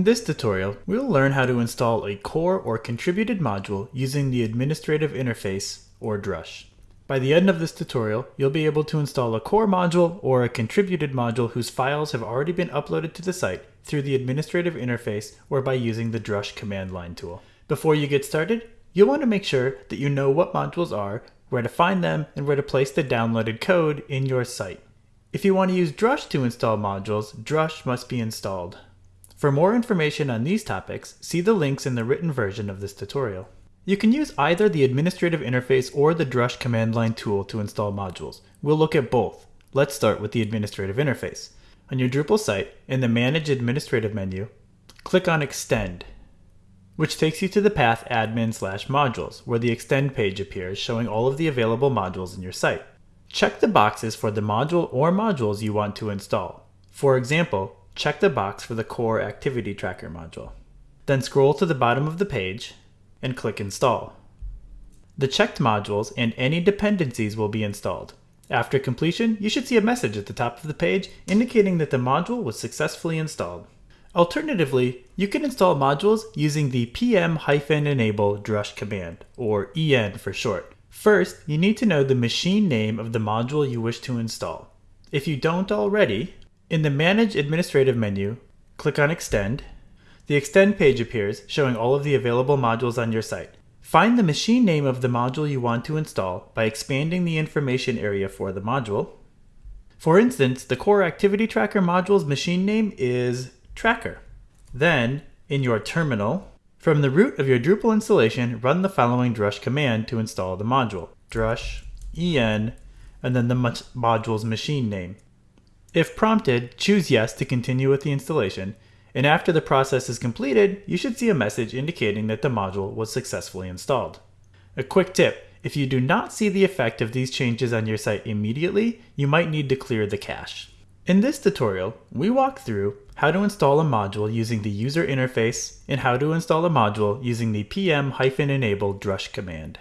In this tutorial, we will learn how to install a core or contributed module using the Administrative Interface, or Drush. By the end of this tutorial, you'll be able to install a core module or a contributed module whose files have already been uploaded to the site through the Administrative Interface or by using the Drush command line tool. Before you get started, you'll want to make sure that you know what modules are, where to find them, and where to place the downloaded code in your site. If you want to use Drush to install modules, Drush must be installed. For more information on these topics, see the links in the written version of this tutorial. You can use either the administrative interface or the Drush command line tool to install modules. We'll look at both. Let's start with the administrative interface. On your Drupal site, in the Manage Administrative menu, click on Extend, which takes you to the path admin slash modules, where the Extend page appears showing all of the available modules in your site. Check the boxes for the module or modules you want to install. For example, check the box for the Core Activity Tracker module. Then scroll to the bottom of the page and click Install. The checked modules and any dependencies will be installed. After completion, you should see a message at the top of the page indicating that the module was successfully installed. Alternatively, you can install modules using the pm-enable drush command, or en for short. First, you need to know the machine name of the module you wish to install. If you don't already, in the Manage Administrative menu, click on Extend. The Extend page appears, showing all of the available modules on your site. Find the machine name of the module you want to install by expanding the information area for the module. For instance, the Core Activity Tracker module's machine name is Tracker. Then, in your terminal, from the root of your Drupal installation, run the following drush command to install the module. drush en and then the module's machine name. If prompted, choose yes to continue with the installation, and after the process is completed, you should see a message indicating that the module was successfully installed. A quick tip, if you do not see the effect of these changes on your site immediately, you might need to clear the cache. In this tutorial, we walk through how to install a module using the user interface and how to install a module using the pm-enable drush command.